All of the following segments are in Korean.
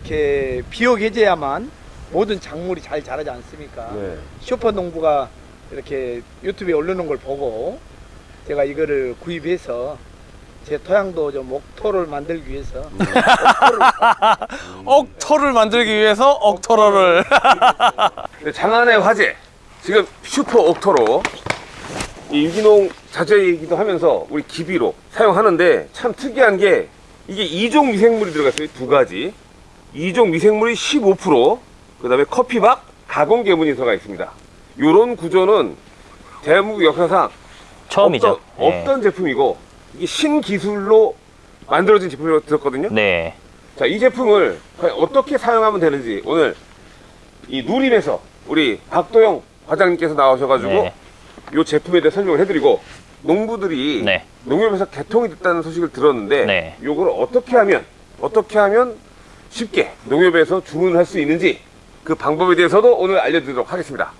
이렇게 비옥해져야만 모든 작물이 잘 자라지 않습니까? 네. 슈퍼 농부가 이렇게 유튜브에 올려놓은 걸 보고 제가 이거를 구입해서 제 토양도 좀 옥토를 만들기 위해서 옥토를 억터를 만들기 위해서 네, 장안의 화제 지금 슈퍼 옥토로 이 유기농 자재이기도 하면서 우리 기비로 사용하는데 참 특이한 게 이게 이종 미생물이 들어갔어요 두 가지 이종 미생물이 15%그 다음에 커피박 가공 계문이 들어가 있습니다 요런 구조는 대한민국 역사상 처음이죠. 없던, 네. 없던 제품이고 이게 신기술로 만들어진 제품이라고 들었거든요 네. 자, 이 제품을 과연 어떻게 사용하면 되는지 오늘 이 누림에서 우리 박도영 과장님께서 나오셔가지고 네. 이 제품에 대해 설명을 해드리고 농부들이 네. 농협에서 개통이 됐다는 소식을 들었는데 네. 이걸 어떻게 하면 어떻게 하면 쉽게 농협에서 주문할 수 있는지 그 방법에 대해서도 오늘 알려드리도록 하겠습니다.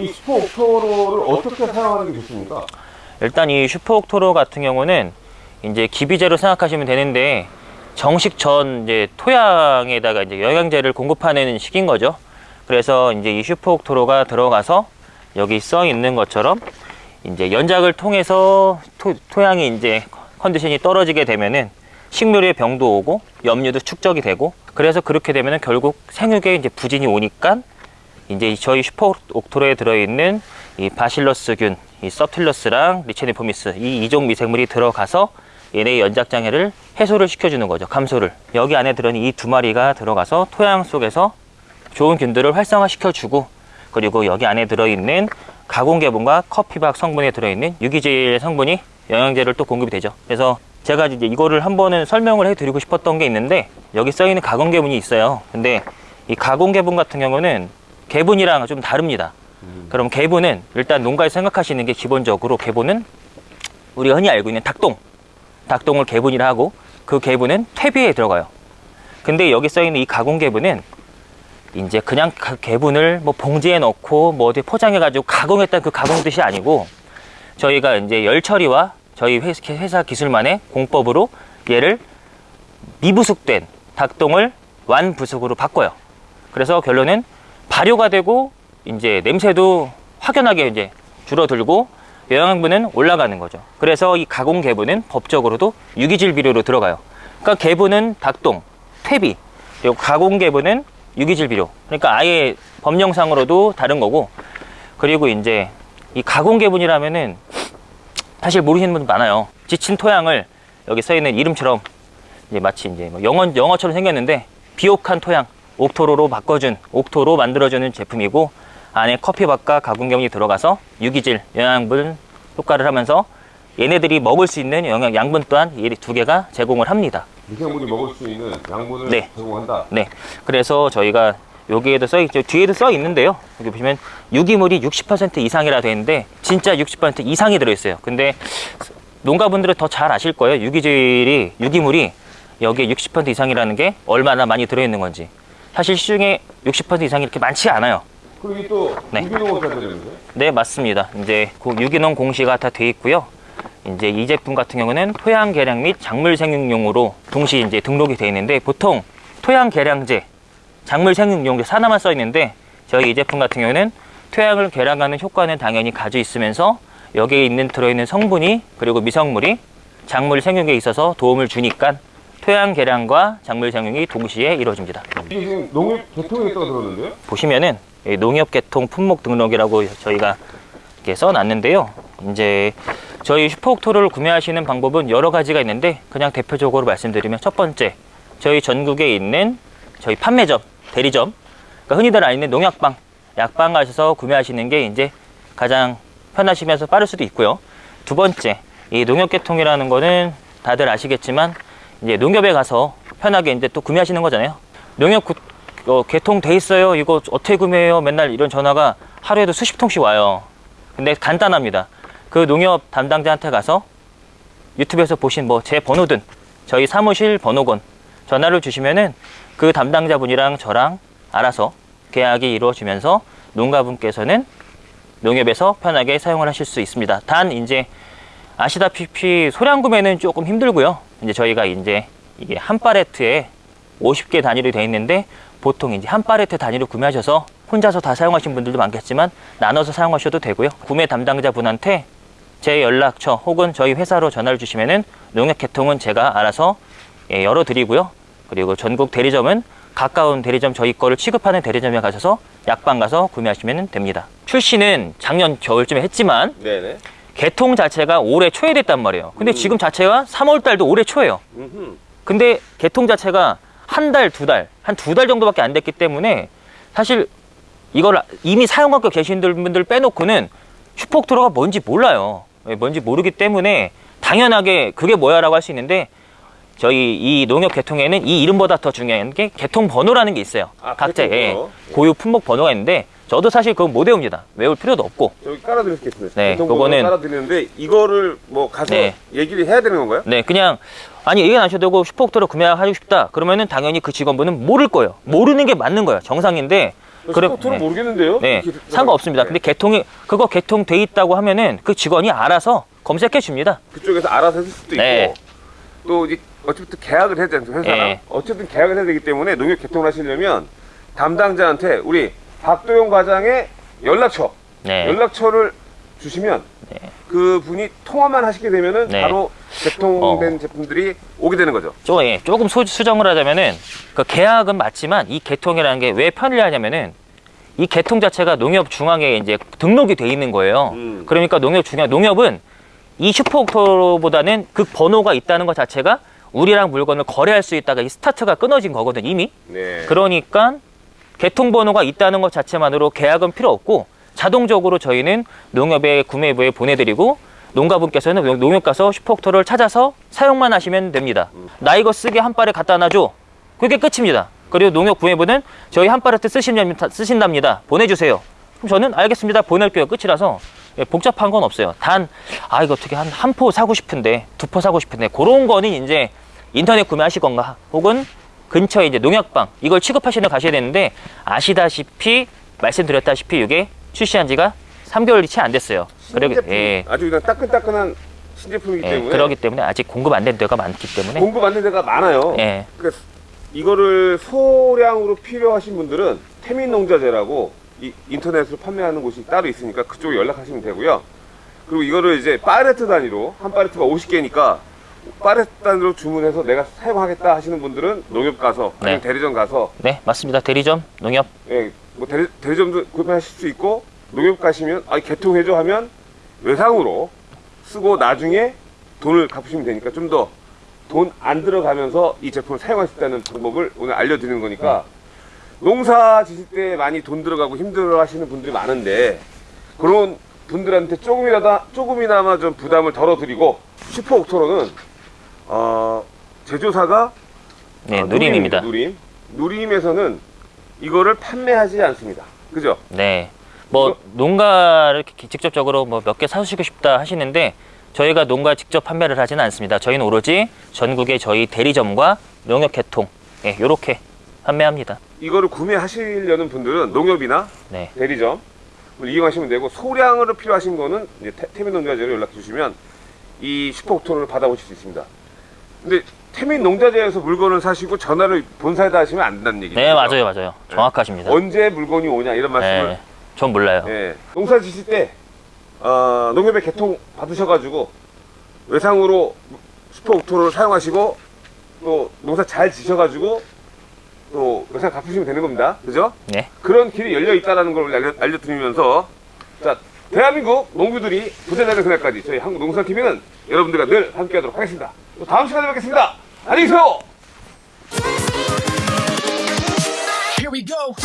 이 슈퍼 옥토로를 어떻게 사용하는 게 좋습니까? 일단 이 슈퍼 옥토로 같은 경우는 이제 기비제로 생각하시면 되는데 정식 전 이제 토양에다가 이제 영양제를 공급하는 식인 거죠. 그래서 이제 이 슈퍼옥토로가 들어가서 여기 써 있는 것처럼 이제 연작을 통해서 토, 토양이 이제 컨디션이 떨어지게 되면은 식물의 병도 오고 염류도 축적이 되고 그래서 그렇게 되면은 결국 생육에 이제 부진이 오니까 이제 저희 슈퍼 옥토로에 들어있는 이 바실러스균, 이 서틸러스랑 리체니포미스 이 이종 미생물이 들어가서 얘네의 연작 장애를 해소를 시켜주는 거죠. 감소를. 여기 안에 들어있는 이 두 마리가 들어가서 토양 속에서 좋은 균들을 활성화시켜주고 그리고 여기 안에 들어있는 가공개분과 커피박 성분에 들어있는 유기질 성분이 영양제를 또 공급이 되죠. 그래서 제가 이제 이거를 한 번은 설명을 해드리고 싶었던 게 있는데 여기 써 있는 가공개분이 있어요. 근데 이 가공개분 같은 경우는 개분이랑 좀 다릅니다. 그럼 개분은 일단 농가에서 생각하시는 게 기본적으로 개분은 우리가 흔히 알고 있는 닭똥, 닭똥을 개분이라 하고 그 개분은 퇴비에 들어가요. 근데 여기 써 있는 이 가공 개분은 이제 그냥 가- 개분을 뭐 봉지에 넣고 뭐 어디 포장해 가지고 가공했다는 그 가공 뜻이 아니고 저희가 이제 열 처리와 저희 회- 회사 기술만의 공법으로 얘를 미부숙된 닭똥을 완부숙으로 바꿔요. 그래서 결론은 발효가 되고 이제 냄새도 확연하게 이제 줄어들고 영양분은 올라가는 거죠. 그래서 이 가공 개분은 법적으로도 유기질 비료로 들어가요. 그러니까 개분은 닭똥, 퇴비, 그리고 가공 개분은 유기질 비료. 그러니까 아예 법령상으로도 다른 거고. 그리고 이제 이 가공 개분이라면은 사실 모르시는 분들 많아요. 지친 토양을 여기 써 있는 이름처럼 이제 마치 이제 뭐 영어 영어처럼 생겼는데 비옥한 토양 옥토로로 바꿔준 옥토로 만들어주는 제품이고 안에 커피밥과 가공경이 들어가서 유기질 영양분 효과를 하면서 얘네들이 먹을 수 있는 영양 양분 또한 이 두 개가 제공을 합니다. 미생물이 먹을 수 있는 양분을 네. 제공한다. 네, 그래서 저희가 여기에도 써 있죠. 뒤에도 써 있는데요. 여기 보시면 유기물이 60% 이상이라 돼 있는데 진짜 60% 이상이 들어 있어요. 근데 농가분들은 더 잘 아실 거예요. 유기질이 유기물이 여기에 60% 이상이라는 게 얼마나 많이 들어 있는 건지. 사실 시중에 60% 이상이 이렇게 많지 않아요. 그리고 또 네. 유기농을 사야 되는데 네, 맞습니다. 이제 그 유기농 공시가 다 돼 있고요. 이제 이 제품 같은 경우는 토양 개량 및 작물 생육용으로 동시 이제 등록이 돼 있는데 보통 토양 개량제, 작물 생육용 하나만 써 있는데 저희 이 제품 같은 경우는 토양을 개량하는 효과는 당연히 가지고 있으면서 여기에 있는 들어있는 성분이 그리고 미성물이 작물 생육에 있어서 도움을 주니까 토양 개량과 작물 생육이 동시에 이루어집니다. 이게 지금 농협 개통이 됐다고 들었는데요? 보시면은 이 농협 개통 품목 등록이라고 저희가 이렇게 써놨는데요. 이제 저희 슈퍼옥토를 구매하시는 방법은 여러 가지가 있는데 그냥 대표적으로 말씀드리면 첫 번째 저희 전국에 있는 저희 판매점, 대리점, 그러니까 흔히들 아는 농약방, 약방 가셔서 구매하시는 게 이제 가장 편하시면서 빠를 수도 있고요. 두 번째, 이 농협 개통이라는 거는 다들 아시겠지만 이제 농협에 가서 편하게 이제 또 구매하시는 거잖아요. 농협 구- 어, 개통돼 있어요. 이거 어떻게 구매해요? 맨날 이런 전화가 하루에도 수십 통씩 와요. 근데 간단합니다. 그 농협 담당자한테 가서 유튜브에서 보신 뭐 제 번호든 저희 사무실 번호건 전화를 주시면은 그 담당자분이랑 저랑 알아서 계약이 이루어지면서 농가분께서는 농협에서 편하게 사용을 하실 수 있습니다. 단 이제 아시다시피 소량 구매는 조금 힘들고요. 이제 저희가 이제 이게 한 팔레트에 50개 단위로 되어 있는데 보통 이제 한 팔레트 단위로 구매하셔서 혼자서 다 사용하신 분들도 많겠지만 나눠서 사용하셔도 되고요. 구매 담당자분한테 제 연락처 혹은 저희 회사로 전화를 주시면은 농협 개통은 제가 알아서 예, 열어드리고요. 그리고 전국 대리점은 가까운 대리점 저희 거를 취급하는 대리점에 가셔서 약방 가서 구매하시면 됩니다. 출시는 작년 겨울쯤에 했지만 네네. 개통 자체가 올해 초에 됐단 말이에요. 근데 음. 지금 자체가 3월 달도 올해 초예요. 음흠. 근데 개통 자체가 한 달, 두 달, 한 두 달 정도밖에 안 됐기 때문에 사실 이걸 이미 사용하고 계신 분들 빼놓고는 슈퍼옥토로가 뭔지 몰라요. 예, 뭔지 모르기 때문에 당연하게 그게 뭐야 라고 할 수 있는데 저희 이 농협 개통에는 이 이름보다 더 중요한 게 개통 번호라는 게 있어요. 아, 각자 개통 예, 번호. 고유 품목 번호가 있는데 저도 사실 그건 못 외웁니다. 외울 필요도 없고. 저기 깔아드리겠습니다. 네, 그거는- 깔아드리는데 이거를 뭐 가서 네. 얘기를 해야 되는 건가요? 네, 그냥 아니 얘기 안 하셔도 되고 슈퍼옥토로 구매하고 싶다. 그러면은 당연히 그 직원분은 모를 거예요. 모르는 게 맞는 거예요. 정상인데. 그래- 스포트는 네. 모르겠는데요? 네, 상관없습니다. 네. 근데 개통이 그거 개통돼 있다고 하면은 그 직원이 알아서 검색해 줍니다. 그쪽에서 알아서 해줄 수도 네. 있고 또 이제 어쨌든 계약을 해야 되는 회사랑 네. 어쨌든 계약을 해야 되기 때문에 농협 개통을 하시려면 담당자한테 우리 박도영 과장의 연락처 네. 연락처를 주시면 그 분이 통화만 하시게 되면은 네. 바로 개통된 어. 제품들이 오게 되는 거죠. 조, 예, 조금 소- 수정을 하자면은 그 계약은 맞지만 이 개통이라는 게 왜 편리하냐면은 이 개통 자체가 농협 중앙에 이제 등록이 돼 있는 거예요. 음. 그러니까 농협 중앙 농협은 이 슈퍼옥토보다는 그 번호가 있다는 것 자체가 우리랑 물건을 거래할 수 있다가 이 스타트가 끊어진 거거든 이미. 네. 그러니까 개통 번호가 있다는 것 자체만으로 계약은 필요 없고 자동적으로 저희는 농협의 구매부에 보내드리고 농가분께서는 농- 농협 가서 슈퍼옥토를 찾아서 사용만 하시면 됩니다. 나 이거 쓰게 한 발에 갖다 놔줘. 그게 끝입니다. 그리고 농협 구매부는 저희 한 발에 쓰신답니다. 쓰신답니다. 보내주세요. 그럼 저는 알겠습니다. 보낼게요. 끝이라서 예, 복잡한 건 없어요. 단, 아, 이거 어떻게 한, 한 포 사고 싶은데, 두 포 사고 싶은데, 그런 거는 이제 인터넷 구매하실 건가, 혹은 근처에 이제 농약방, 이걸 취급하시러 가셔야 되는데, 아시다시피, 말씀드렸다시피, 이게 출시한 지가 3개월이 채 안 됐어요. 신제품, 예, 아주 그냥 따끈따끈한 신제품이기 예, 때문에 그러기 때문에 아직 공급 안 된 데가 많기 때문에, 공급 안 된 데가 많아요. 예, 그러니까 이거를 소량으로 필요하신 분들은 태민농자재라고 이 인터넷으로 판매하는 곳이 따로 있으니까 그쪽에 연락하시면 되고요. 그리고 이거를 이제 파레트 단위로 한 파레트가 50개니까 파레트 단위로 주문해서 내가 사용하겠다 하시는 분들은 농협 가서 네. 대리점 가서 네, 맞습니다. 대리점, 농협, 예, 뭐 대리, 대리점도 구입하실 수 있고 농협 가시면 아 개통해줘 하면 외상으로 쓰고 나중에 돈을 갚으시면 되니까 좀 더 돈 안 들어가면서 이 제품을 사용할 수 있다는 방법을 오늘 알려드리는 거니까 농사 지실 때 많이 돈 들어가고 힘들어 하시는 분들이 많은데 그런 분들한테 조금이라도 조금이나마 좀 부담을 덜어드리고 슈퍼 옥토로는 어, 제조사가 네, 아, 누림입니다. 누림. 누림에서는 이거를 판매하지 않습니다. 그죠? 네. 뭐 농가를 이렇게 직접적으로 뭐 몇 개 사주시고 싶다 하시는데 저희가 농가 직접 판매를 하지는 않습니다. 저희는 오로지 전국의 저희 대리점과 농협 개통 예, 요렇게 판매합니다. 이거를 구매하시려는 분들은 농협이나 네. 대리점 이용하시면 되고 소량으로 필요하신 거는 이제 태- 태민 농자재로 연락 주시면 이 슈퍼옥토를 받아보실 수 있습니다. 근데 태민 농자재에서 물건을 사시고 전화를 본사에다 하시면 안 된다는 얘기죠. 네, 맞아요, 맞아요. 정확하십니다. 언제 물건이 오냐 이런 말씀을 네. 전 몰라요. 예, 농사 지실 때 어, 농협의 개통 받으셔가지고 외상으로 슈퍼 옥토를 사용하시고 또 농사 잘 지셔가지고 또 외상 갚으시면 되는 겁니다. 그죠? 네. 그런 길이 열려 있다는 걸 알려, 알려드리면서 자 대한민국 농부들이 부자되는 그날까지 저희 한국농산TV는 여러분들과 늘 함께하도록 하겠습니다. 또 다음 시간에 뵙겠습니다. Here we go!